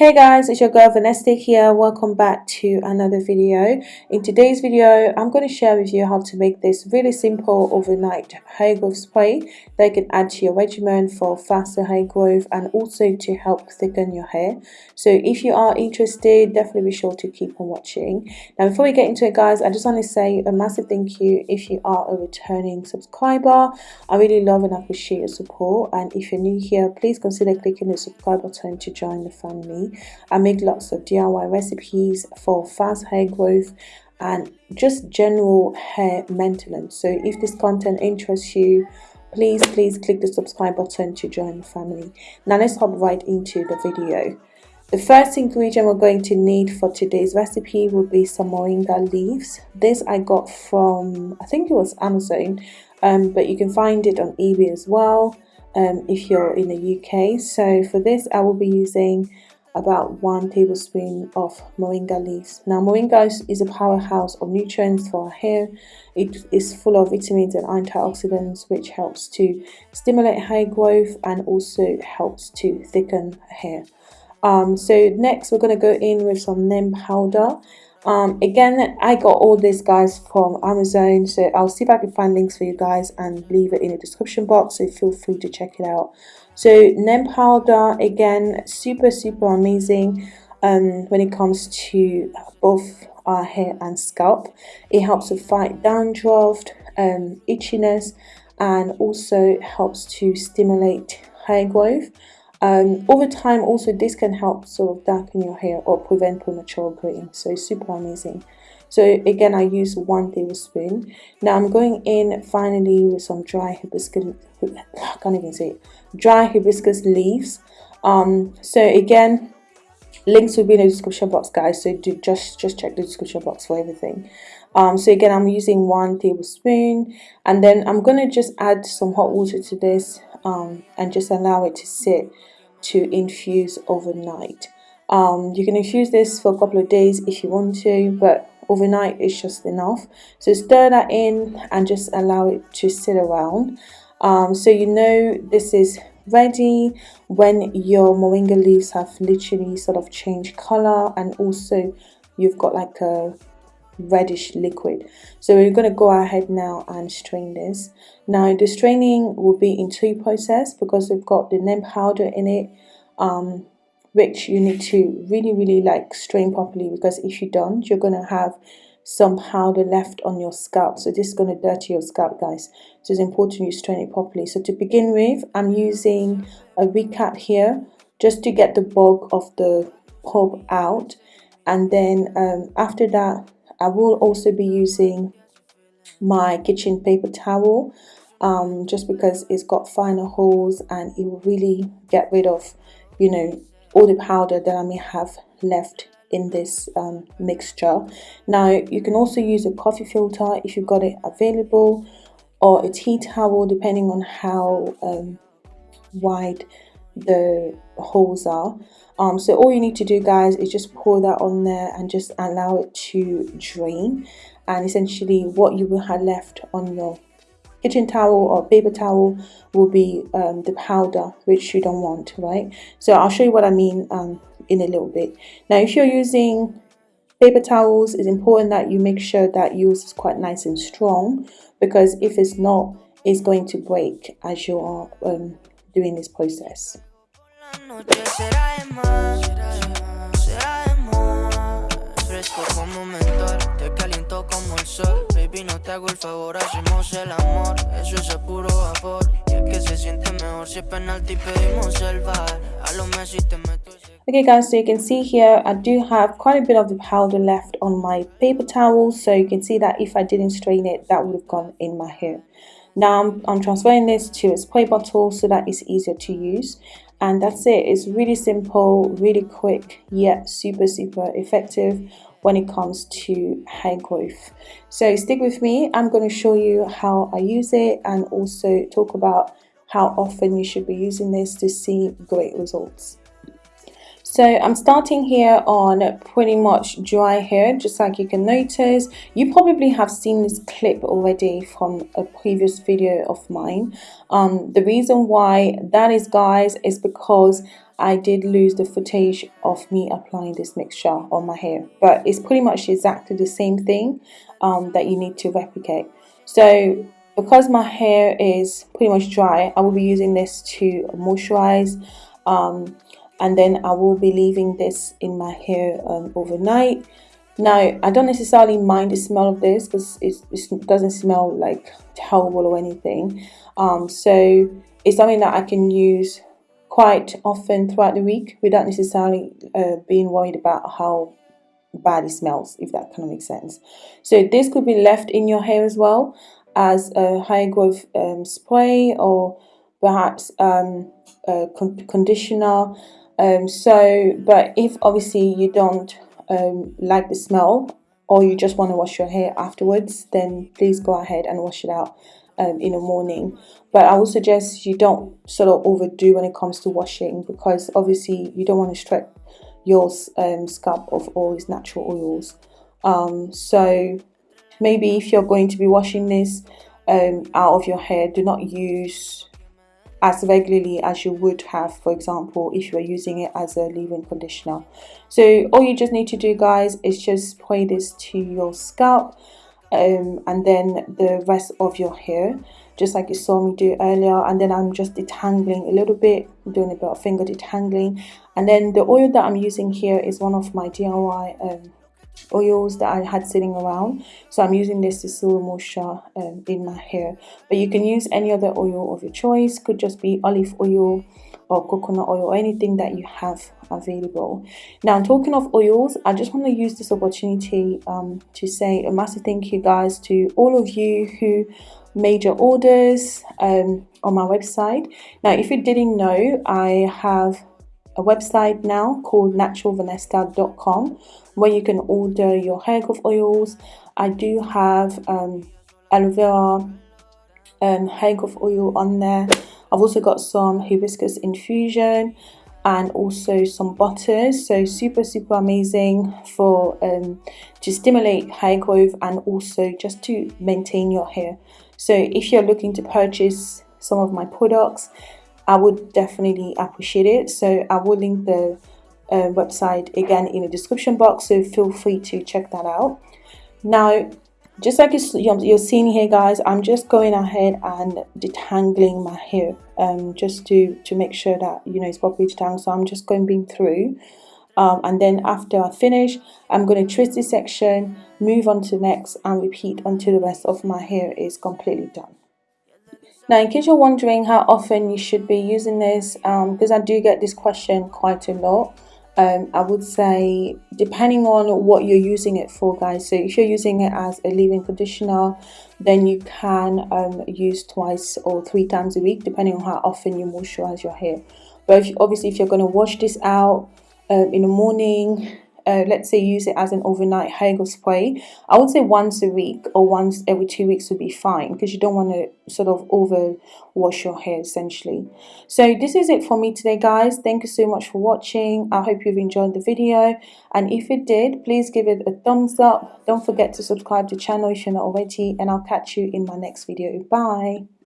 Hey guys, it's your girl Vanessa here. Welcome back to another video. In today's video, I'm going to share with you how to make this really simple overnight hair growth spray that you can add to your regimen for faster hair growth and also to help thicken your hair. So if you are interested, definitely be sure to keep on watching. Now before we get into it guys, I just want to say a massive thank you if you are a returning subscriber. I really love and appreciate your support and if you're new here, please consider clicking the subscribe button to join the family. I make lots of DIY recipes for fast hair growth and just general hair maintenance. So if this content interests you, please please click the subscribe button to join the family. Now let's hop right into the video. The first ingredient we're going to need for today's recipe will be some moringa leaves. This I got from, I think it was Amazon, um, but you can find it on eBay as well um, if you're in the UK. So for this I will be using about one tablespoon of moringa leaves. Now moringa is a powerhouse of nutrients for our hair. It is full of vitamins and antioxidants which helps to stimulate hair growth and also helps to thicken hair. Um, so next we're going to go in with some neem powder. Um, again, I got all these guys from Amazon, so I'll see if I can find links for you guys and leave it in the description box, so feel free to check it out. So neem powder, again, super, super amazing um, when it comes to both our hair and scalp. It helps to fight dandruff, um, itchiness, and also helps to stimulate hair growth. Um, over time, also this can help sort of darken your hair or prevent premature graying. So it's super amazing. So again, I use one tablespoon. Now I'm going in finally with some dry hibiscus, I can't even say it, dry hibiscus leaves. Um, so again, links will be in the description box guys. So do just, just check the description box for everything. Um, so again, I'm using one tablespoon and then I'm going to just add some hot water to this um, and just allow it to sit to infuse overnight. Um, you can infuse this for a couple of days if you want to, but overnight is just enough so stir that in and just allow it to sit around um, so you know this is ready when your moringa leaves have literally sort of changed color and also you've got like a reddish liquid. So we're going to go ahead now and strain this. Now the straining will be in two process because we've got the neem powder in it um, which you need to really really like strain properly because if you don't you're going to have some powder left on your scalp. So this is going to dirty your scalp guys. So it's important you strain it properly. So to begin with I'm using a recap here just to get the bulk of the pulp out. And then um, after that I will also be using my kitchen paper towel um, just because it's got finer holes and it will really get rid of you know all the powder that I may have left in this um, mixture. Now you can also use a coffee filter if you've got it available or a tea towel depending on how um, wide the holes are. Um, so all you need to do guys is just pour that on there and just allow it to drain. And essentially what you will have left on your kitchen towel or paper towel will be um, the powder which you don't want right? So I'll show you what I mean um, in a little bit. Now if you're using paper towels it's important that you make sure that yours is quite nice and strong because if it's not it's going to break as you are um, doing this process Baby, no te hago el favor, hacemos el amor. Eso es a puro vapor Y es que se siente mejor si es penalti pedimos el bar. A te meto Okay guys, so you can see here I do have quite a bit of the powder left on my paper towel. So you can see that if I didn't strain it that would have gone in my hair. Now I'm, I'm transferring this to a spray bottle so that it's easier to use and that's it. It's really simple, really quick yet super super effective when it comes to hair growth. So stick with me. I'm going to show you how I use it and also talk about how often you should be using this to see great results. So I'm starting here on pretty much dry hair, just like you can notice. You probably have seen this clip already from a previous video of mine. Um, the reason why that is, guys, is because I did lose the footage of me applying this mixture on my hair but it's pretty much exactly the same thing um, that you need to replicate so because my hair is pretty much dry I will be using this to moisturize um, and then I will be leaving this in my hair um, overnight. Now I don't necessarily mind the smell of this because it doesn't smell like terrible or anything. Um, so it's something that I can use quite often throughout the week without necessarily uh, being worried about how bad it smells if that kind of makes sense. So this could be left in your hair as well as a hair growth um, spray or perhaps um, a con conditioner um, so but if obviously you don't um, like the smell or you just want to wash your hair afterwards then please go ahead and wash it out um, in the morning. But I would suggest you don't sort of overdo when it comes to washing because obviously you don't want to strip your um, scalp of all these natural oils. Um, so maybe if you're going to be washing this um, out of your hair do not use as regularly as you would have for example if you were using it as a leave-in conditioner. So all you just need to do guys is just spray this to your scalp um, and then the rest of your hair just like you saw me do earlier. And then I'm just detangling a little bit doing a bit of finger detangling. And then the oil that I'm using here is one of my DIY um, oils that I had sitting around. So I'm using this to seal moisture um, in my hair. But you can use any other oil of your choice. Could just be olive oil or coconut oil or anything that you have available. Now talking of oils I just want to use this opportunity um, to say a massive thank you guys to all of you who made your orders um, on my website. Now if you didn't know I have a website now called naturalvanessa.com where you can order your hair growth oils. I do have um, aloe vera um, hair growth oil on there. I've also got some hibiscus infusion and also some butters so super super amazing for um, to stimulate hair growth and also just to maintain your hair so if you're looking to purchase some of my products I would definitely appreciate it. So I will link the uh, website again in the description box, so feel free to check that out. Now, just like you're seeing here guys, I'm just going ahead and detangling my hair um, just to, to make sure that, you know, it's properly detangled. So I'm just going being through. Um, and then after I finish, I'm going to twist this section, move on to the next and repeat until the rest of my hair is completely done. Now, in case you're wondering how often you should be using this, um, because I do get this question quite a lot, um, I would say depending on what you're using it for, guys. So if you're using it as a leave-in conditioner, then you can um, use twice or three times a week, depending on how often you moisturize your hair. But if, obviously, if you're going to wash this out um, in the morning, uh, let's say use it as an overnight hair growth spray I would say once a week or once every two weeks would be fine because you don't want to sort of over wash your hair essentially. So this is it for me today guys. Thank you so much for watching. I hope you've enjoyed the video. And if you did please give it a thumbs up. Don't forget to subscribe to the channel if you're not already and I'll catch you in my next video. Bye